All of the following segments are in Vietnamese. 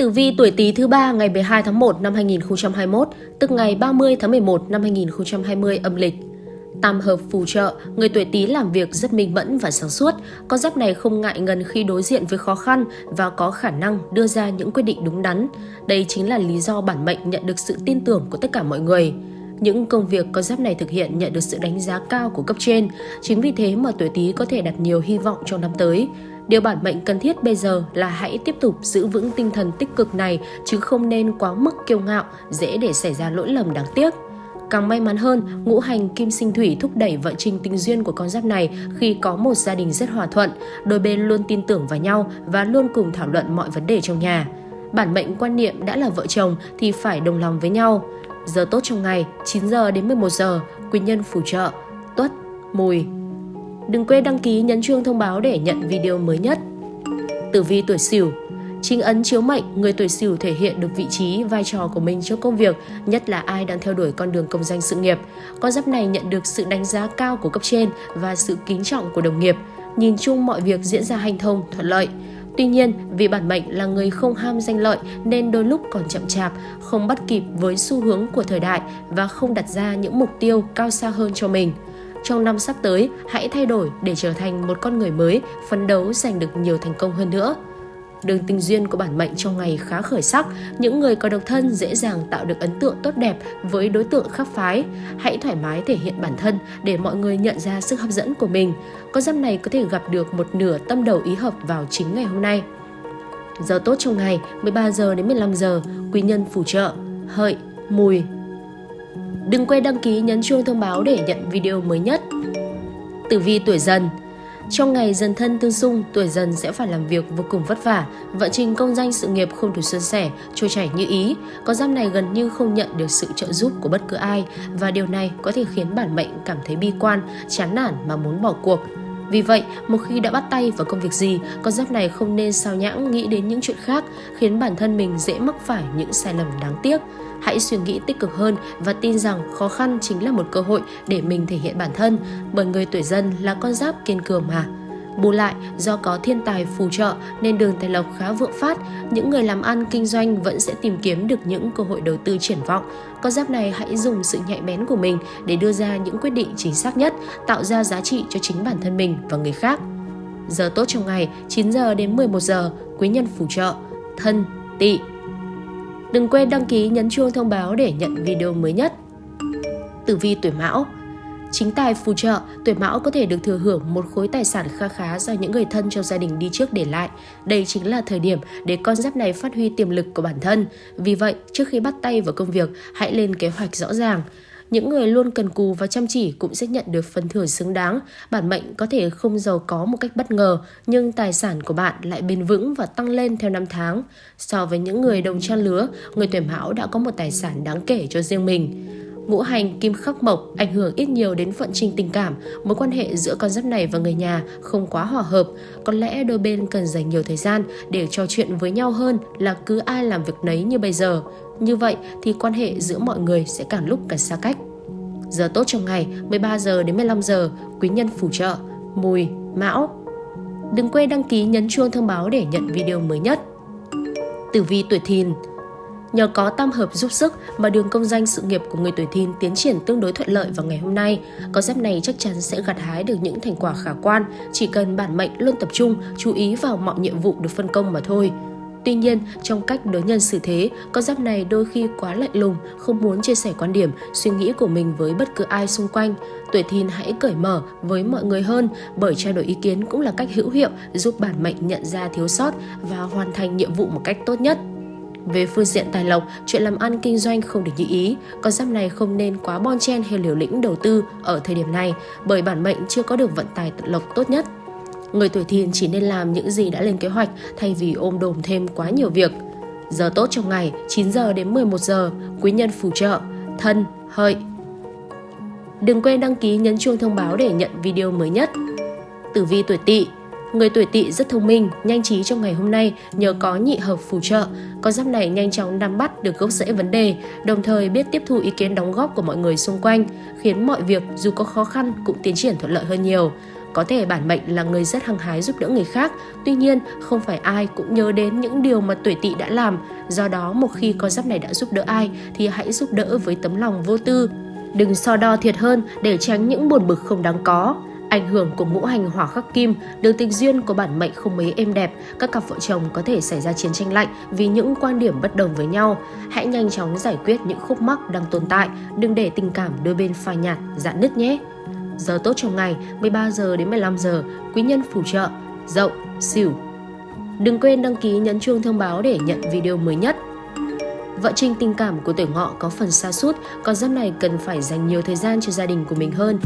Tử vi tuổi Tý thứ ba ngày 12 tháng 1 năm 2021, tức ngày 30 tháng 11 năm 2020 âm lịch. Tam hợp phù trợ, người tuổi Tý làm việc rất minh mẫn và sáng suốt. Con giáp này không ngại ngần khi đối diện với khó khăn và có khả năng đưa ra những quyết định đúng đắn. Đây chính là lý do bản mệnh nhận được sự tin tưởng của tất cả mọi người. Những công việc con giáp này thực hiện nhận được sự đánh giá cao của cấp trên. Chính vì thế mà tuổi Tý có thể đặt nhiều hy vọng trong năm tới. Điều bản mệnh cần thiết bây giờ là hãy tiếp tục giữ vững tinh thần tích cực này chứ không nên quá mức kiêu ngạo, dễ để xảy ra lỗi lầm đáng tiếc. Càng may mắn hơn, ngũ hành kim sinh thủy thúc đẩy vận trình tình duyên của con giáp này khi có một gia đình rất hòa thuận, đôi bên luôn tin tưởng vào nhau và luôn cùng thảo luận mọi vấn đề trong nhà. Bản mệnh quan niệm đã là vợ chồng thì phải đồng lòng với nhau. Giờ tốt trong ngày 9 giờ đến 11 giờ, quý nhân phù trợ, tuất, mùi, Đừng quên đăng ký nhấn chuông thông báo để nhận video mới nhất. Tử vi tuổi Sửu Chính ấn chiếu mệnh, người tuổi Sửu thể hiện được vị trí, vai trò của mình trong công việc, nhất là ai đang theo đuổi con đường công danh sự nghiệp. Con giáp này nhận được sự đánh giá cao của cấp trên và sự kính trọng của đồng nghiệp. Nhìn chung mọi việc diễn ra hành thông, thuận lợi. Tuy nhiên, vì bản mệnh là người không ham danh lợi nên đôi lúc còn chậm chạp, không bắt kịp với xu hướng của thời đại và không đặt ra những mục tiêu cao xa hơn cho mình. Trong năm sắp tới, hãy thay đổi để trở thành một con người mới, phấn đấu giành được nhiều thành công hơn nữa. Đường tình duyên của bản mệnh trong ngày khá khởi sắc, những người có độc thân dễ dàng tạo được ấn tượng tốt đẹp với đối tượng khác phái. Hãy thoải mái thể hiện bản thân để mọi người nhận ra sức hấp dẫn của mình. Con giáp này có thể gặp được một nửa tâm đầu ý hợp vào chính ngày hôm nay. Giờ tốt trong ngày 13 giờ đến 15 giờ, quý nhân phù trợ, hợi, mùi, Đừng quên đăng ký nhấn chuông thông báo để nhận video mới nhất. Tử vi tuổi dần trong ngày dần thân tương xung, tuổi dần sẽ phải làm việc vô cùng vất vả, vận trình công danh sự nghiệp không được suôn sẻ, trôi chảy như ý. Con giáp này gần như không nhận được sự trợ giúp của bất cứ ai và điều này có thể khiến bản mệnh cảm thấy bi quan, chán nản mà muốn bỏ cuộc. Vì vậy, một khi đã bắt tay vào công việc gì, con giáp này không nên sao nhãng nghĩ đến những chuyện khác, khiến bản thân mình dễ mắc phải những sai lầm đáng tiếc. Hãy suy nghĩ tích cực hơn và tin rằng khó khăn chính là một cơ hội để mình thể hiện bản thân, bởi người tuổi dân là con giáp kiên cường mà. Bù lại, do có thiên tài phù trợ nên đường tài lộc khá vượng phát, những người làm ăn kinh doanh vẫn sẽ tìm kiếm được những cơ hội đầu tư triển vọng. Con giáp này hãy dùng sự nhạy bén của mình để đưa ra những quyết định chính xác nhất, tạo ra giá trị cho chính bản thân mình và người khác. Giờ tốt trong ngày 9 giờ đến 11 giờ, quý nhân phù trợ, thân, tỵ. Đừng quên đăng ký nhấn chuông thông báo để nhận video mới nhất. Tử vi tuổi Mão Chính tài phù trợ, tuổi mão có thể được thừa hưởng một khối tài sản kha khá do những người thân trong gia đình đi trước để lại. Đây chính là thời điểm để con giáp này phát huy tiềm lực của bản thân. Vì vậy, trước khi bắt tay vào công việc, hãy lên kế hoạch rõ ràng. Những người luôn cần cù và chăm chỉ cũng sẽ nhận được phần thưởng xứng đáng. Bản mệnh có thể không giàu có một cách bất ngờ, nhưng tài sản của bạn lại bền vững và tăng lên theo năm tháng. So với những người đồng trang lứa, người tuổi mão đã có một tài sản đáng kể cho riêng mình. Ngũ hành kim khắc mộc ảnh hưởng ít nhiều đến vận trình tình cảm, mối quan hệ giữa con giáp này và người nhà không quá hòa hợp. Có lẽ đôi bên cần dành nhiều thời gian để trò chuyện với nhau hơn là cứ ai làm việc nấy như bây giờ. Như vậy thì quan hệ giữa mọi người sẽ càng lúc càng xa cách. Giờ tốt trong ngày 13 giờ đến 15 giờ, quý nhân phù trợ, mùi, mão. Đừng quên đăng ký nhấn chuông thông báo để nhận video mới nhất. Tử vi tuổi thìn Nhờ có tam hợp giúp sức mà đường công danh sự nghiệp của người tuổi thìn tiến triển tương đối thuận lợi vào ngày hôm nay. có giáp này chắc chắn sẽ gặt hái được những thành quả khả quan, chỉ cần bản mệnh luôn tập trung, chú ý vào mọi nhiệm vụ được phân công mà thôi. Tuy nhiên, trong cách đối nhân xử thế, con giáp này đôi khi quá lạnh lùng, không muốn chia sẻ quan điểm, suy nghĩ của mình với bất cứ ai xung quanh. Tuổi thìn hãy cởi mở với mọi người hơn, bởi trao đổi ý kiến cũng là cách hữu hiệu giúp bản mệnh nhận ra thiếu sót và hoàn thành nhiệm vụ một cách tốt nhất. Về phương diện tài lộc, chuyện làm ăn kinh doanh không được như ý, con giáp này không nên quá bon chen hay liều lĩnh đầu tư ở thời điểm này bởi bản mệnh chưa có được vận tài tự lộc tốt nhất. Người tuổi thìn chỉ nên làm những gì đã lên kế hoạch thay vì ôm đồm thêm quá nhiều việc. Giờ tốt trong ngày 9 giờ đến 11 giờ, quý nhân phù trợ, thân, hợi. Đừng quên đăng ký nhấn chuông thông báo để nhận video mới nhất. Tử vi tuổi tỵ Người tuổi tỵ rất thông minh, nhanh trí trong ngày hôm nay nhờ có nhị hợp phù trợ. Con giáp này nhanh chóng nắm bắt được gốc rễ vấn đề, đồng thời biết tiếp thu ý kiến đóng góp của mọi người xung quanh, khiến mọi việc dù có khó khăn cũng tiến triển thuận lợi hơn nhiều. Có thể bản mệnh là người rất hăng hái giúp đỡ người khác, tuy nhiên không phải ai cũng nhớ đến những điều mà tuổi tỵ đã làm. Do đó một khi con giáp này đã giúp đỡ ai thì hãy giúp đỡ với tấm lòng vô tư. Đừng so đo thiệt hơn để tránh những buồn bực không đáng có. Ảnh hưởng của ngũ hành hỏa khắc kim, đường tình duyên của bản mệnh không mấy êm đẹp, các cặp vợ chồng có thể xảy ra chiến tranh lạnh vì những quan điểm bất đồng với nhau. Hãy nhanh chóng giải quyết những khúc mắc đang tồn tại, đừng để tình cảm đôi bên phai nhạt, dạn nứt nhé. Giờ tốt trong ngày 13 giờ đến 15 giờ, quý nhân phù trợ, dậu, xỉu. Đừng quên đăng ký nhấn chuông thông báo để nhận video mới nhất. Vợ trình tình cảm của tuổi ngọ có phần xa sút còn giáp này cần phải dành nhiều thời gian cho gia đình của mình hơn.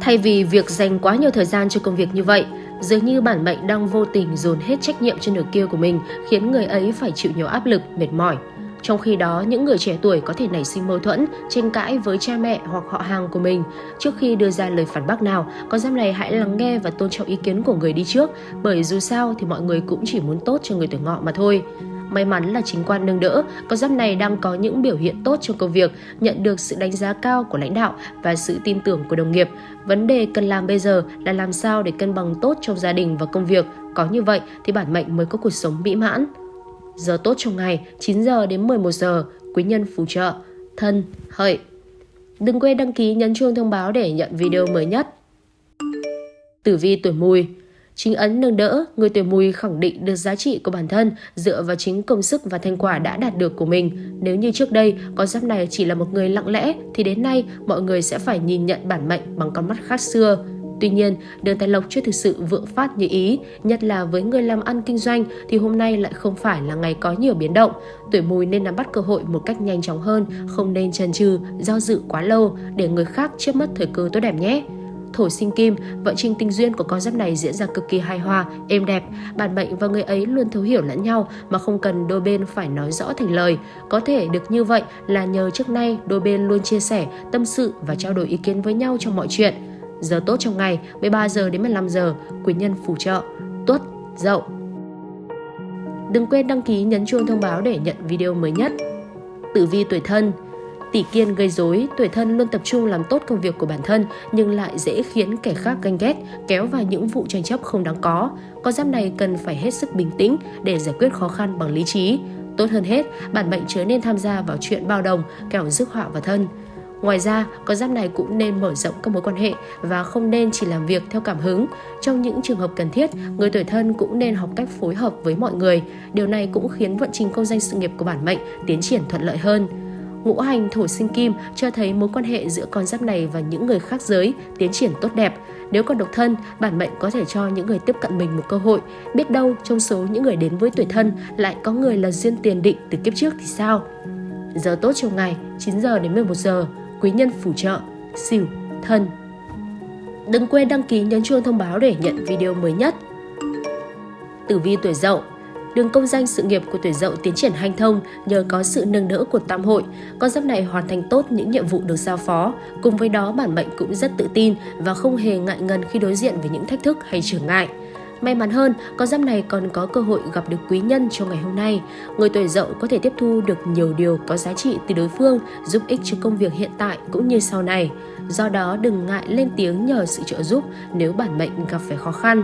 Thay vì việc dành quá nhiều thời gian cho công việc như vậy, dường như bản mệnh đang vô tình dồn hết trách nhiệm cho nửa kia của mình, khiến người ấy phải chịu nhiều áp lực, mệt mỏi. Trong khi đó, những người trẻ tuổi có thể nảy sinh mâu thuẫn, tranh cãi với cha mẹ hoặc họ hàng của mình. Trước khi đưa ra lời phản bác nào, con giáp này hãy lắng nghe và tôn trọng ý kiến của người đi trước, bởi dù sao thì mọi người cũng chỉ muốn tốt cho người tuổi ngọ mà thôi. May mắn là chính quan nâng đỡ, con giáp này đang có những biểu hiện tốt trong công việc, nhận được sự đánh giá cao của lãnh đạo và sự tin tưởng của đồng nghiệp. Vấn đề cần làm bây giờ là làm sao để cân bằng tốt trong gia đình và công việc. Có như vậy thì bản mệnh mới có cuộc sống mỹ mãn. Giờ tốt trong ngày 9 giờ đến 11 giờ, quý nhân phù trợ, thân, hợi. Đừng quên đăng ký nhấn chuông thông báo để nhận video mới nhất. Tử vi tuổi mùi Chính ấn nâng đỡ, người tuổi mùi khẳng định được giá trị của bản thân dựa vào chính công sức và thành quả đã đạt được của mình. Nếu như trước đây, con giáp này chỉ là một người lặng lẽ, thì đến nay mọi người sẽ phải nhìn nhận bản mệnh bằng con mắt khác xưa. Tuy nhiên, đường tài lộc chưa thực sự vượng phát như ý, nhất là với người làm ăn kinh doanh thì hôm nay lại không phải là ngày có nhiều biến động. Tuổi mùi nên nắm bắt cơ hội một cách nhanh chóng hơn, không nên chần chừ, do dự quá lâu để người khác trước mất thời cơ tốt đẹp nhé thổ sinh kim, vận trình tình duyên của con giáp này diễn ra cực kỳ hài hòa, êm đẹp. Bản mệnh và người ấy luôn thấu hiểu lẫn nhau mà không cần đôi bên phải nói rõ thành lời. Có thể được như vậy là nhờ trước nay đôi bên luôn chia sẻ, tâm sự và trao đổi ý kiến với nhau trong mọi chuyện. Giờ tốt trong ngày 13 giờ đến 15 giờ, quý nhân phù trợ, tuất, dậu. Đừng quên đăng ký nhấn chuông thông báo để nhận video mới nhất. Tử vi tuổi thân Tỷ kiên gây rối, tuổi thân luôn tập trung làm tốt công việc của bản thân nhưng lại dễ khiến kẻ khác ganh ghét, kéo vào những vụ tranh chấp không đáng có. Con giáp này cần phải hết sức bình tĩnh để giải quyết khó khăn bằng lý trí. Tốt hơn hết, bản mệnh chớ nên tham gia vào chuyện bao đồng, kẻo rước họa vào thân. Ngoài ra, con giáp này cũng nên mở rộng các mối quan hệ và không nên chỉ làm việc theo cảm hứng. Trong những trường hợp cần thiết, người tuổi thân cũng nên học cách phối hợp với mọi người. Điều này cũng khiến vận trình công danh sự nghiệp của bản mệnh tiến triển thuận lợi hơn ngũ hành thổ sinh kim cho thấy mối quan hệ giữa con giáp này và những người khác giới tiến triển tốt đẹp. Nếu còn độc thân, bản mệnh có thể cho những người tiếp cận mình một cơ hội. Biết đâu trong số những người đến với tuổi thân lại có người là duyên tiền định từ kiếp trước thì sao? Giờ tốt trong ngày 9 giờ đến 11 giờ, quý nhân phù trợ, xỉu, thân. Đừng quên đăng ký nhấn chuông thông báo để nhận video mới nhất. Tử vi tuổi dậu Đường công danh sự nghiệp của tuổi dậu tiến triển hanh thông nhờ có sự nâng đỡ của tam hội. Con giáp này hoàn thành tốt những nhiệm vụ được giao phó. Cùng với đó bản mệnh cũng rất tự tin và không hề ngại ngần khi đối diện với những thách thức hay trở ngại. May mắn hơn, con giáp này còn có cơ hội gặp được quý nhân trong ngày hôm nay. Người tuổi dậu có thể tiếp thu được nhiều điều có giá trị từ đối phương, giúp ích cho công việc hiện tại cũng như sau này. Do đó đừng ngại lên tiếng nhờ sự trợ giúp nếu bản mệnh gặp phải khó khăn.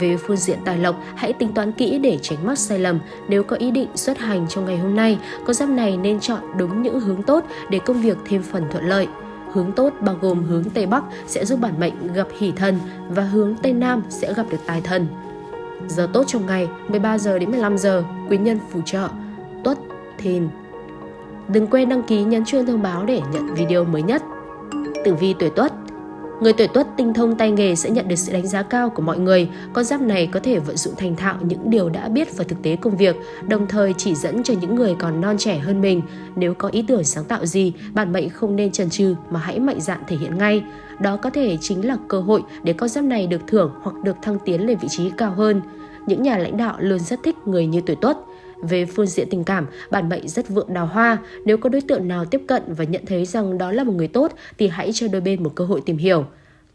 Về phương diện tài lộc, hãy tính toán kỹ để tránh mắc sai lầm. Nếu có ý định xuất hành trong ngày hôm nay, con giáp này nên chọn đúng những hướng tốt để công việc thêm phần thuận lợi. Hướng tốt bao gồm hướng Tây Bắc sẽ giúp bản mệnh gặp hỷ thần và hướng Tây Nam sẽ gặp được tài thần. Giờ tốt trong ngày 13 giờ đến 15 giờ, quý nhân phù trợ, tuất, thìn. Đừng quên đăng ký nhấn chuông thông báo để nhận video mới nhất. Tử vi tuổi tuất Người tuổi tuất tinh thông tay nghề sẽ nhận được sự đánh giá cao của mọi người. Con giáp này có thể vận dụng thành thạo những điều đã biết vào thực tế công việc, đồng thời chỉ dẫn cho những người còn non trẻ hơn mình. Nếu có ý tưởng sáng tạo gì, bản mệnh không nên chần chừ mà hãy mạnh dạn thể hiện ngay. Đó có thể chính là cơ hội để con giáp này được thưởng hoặc được thăng tiến lên vị trí cao hơn. Những nhà lãnh đạo luôn rất thích người như tuổi tuất. Về phương diện tình cảm, bản mệnh rất vượng đào hoa. Nếu có đối tượng nào tiếp cận và nhận thấy rằng đó là một người tốt thì hãy cho đôi bên một cơ hội tìm hiểu.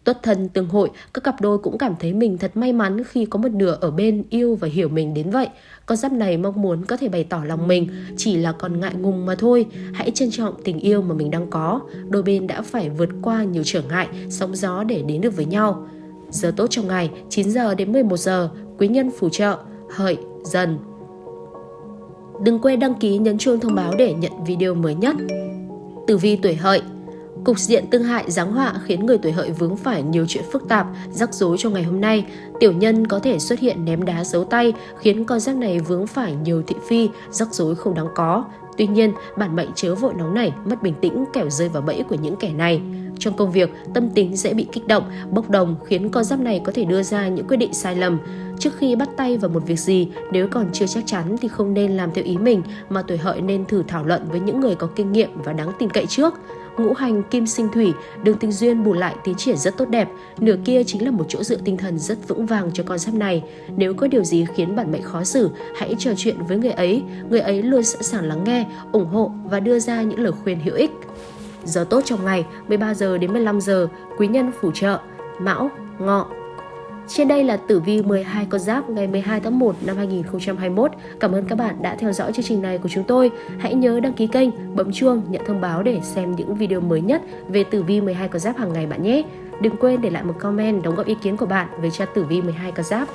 Tuất thân tương hội, các cặp đôi cũng cảm thấy mình thật may mắn khi có một nửa ở bên yêu và hiểu mình đến vậy. Con giáp này mong muốn có thể bày tỏ lòng mình, chỉ là còn ngại ngùng mà thôi. Hãy trân trọng tình yêu mà mình đang có. Đôi bên đã phải vượt qua nhiều trở ngại, sóng gió để đến được với nhau. Giờ tốt trong ngày 9 giờ đến 11 giờ, quý nhân phù trợ, hợi, dần. Đừng quên đăng ký nhấn chuông thông báo để nhận video mới nhất. Tử vi tuổi hợi Cục diện tương hại giáng họa khiến người tuổi hợi vướng phải nhiều chuyện phức tạp, rắc rối trong ngày hôm nay. Tiểu nhân có thể xuất hiện ném đá giấu tay, khiến con giáp này vướng phải nhiều thị phi, rắc rối không đáng có. Tuy nhiên, bản mệnh chớ vội nóng này, mất bình tĩnh kẻo rơi vào bẫy của những kẻ này. Trong công việc, tâm tính dễ bị kích động, bốc đồng khiến con giáp này có thể đưa ra những quyết định sai lầm. Trước khi bắt tay vào một việc gì, nếu còn chưa chắc chắn thì không nên làm theo ý mình mà tuổi hợi nên thử thảo luận với những người có kinh nghiệm và đáng tin cậy trước. Ngũ hành kim sinh thủy, đường tình duyên bù lại tiến triển rất tốt đẹp, nửa kia chính là một chỗ dựa tinh thần rất vững vàng cho con giáp này. Nếu có điều gì khiến bản mệnh khó xử, hãy trò chuyện với người ấy, người ấy luôn sẵn sàng lắng nghe, ủng hộ và đưa ra những lời khuyên hữu ích. Giờ tốt trong ngày 13 giờ đến 15 giờ, quý nhân phù trợ, Mão, Ngọ, trên đây là tử vi 12 con giáp ngày 12 tháng 1 năm 2021. Cảm ơn các bạn đã theo dõi chương trình này của chúng tôi. Hãy nhớ đăng ký kênh, bấm chuông, nhận thông báo để xem những video mới nhất về tử vi 12 con giáp hàng ngày bạn nhé. Đừng quên để lại một comment đóng góp ý kiến của bạn về cho tử vi 12 con giáp.